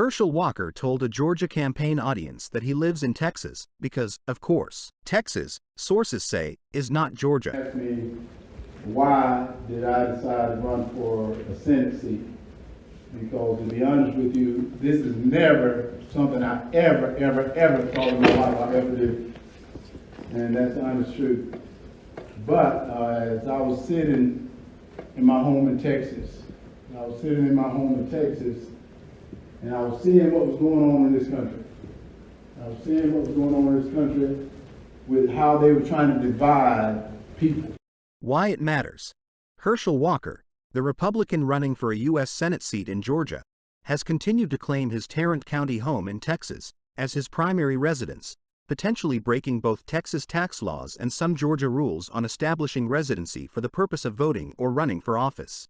Herschel Walker told a Georgia campaign audience that he lives in Texas because, of course, Texas, sources say, is not Georgia. asked me why did I decide to run for a Senate seat? Because to be honest with you, this is never something I ever, ever, ever thought in my life I'd ever do. And that's the honest truth. But uh, as I was sitting in my home in Texas, I was sitting in my home in Texas, and I was seeing what was going on in this country. I was seeing what was going on in this country with how they were trying to divide people. Why it matters. Herschel Walker, the Republican running for a U.S. Senate seat in Georgia, has continued to claim his Tarrant County home in Texas as his primary residence, potentially breaking both Texas tax laws and some Georgia rules on establishing residency for the purpose of voting or running for office.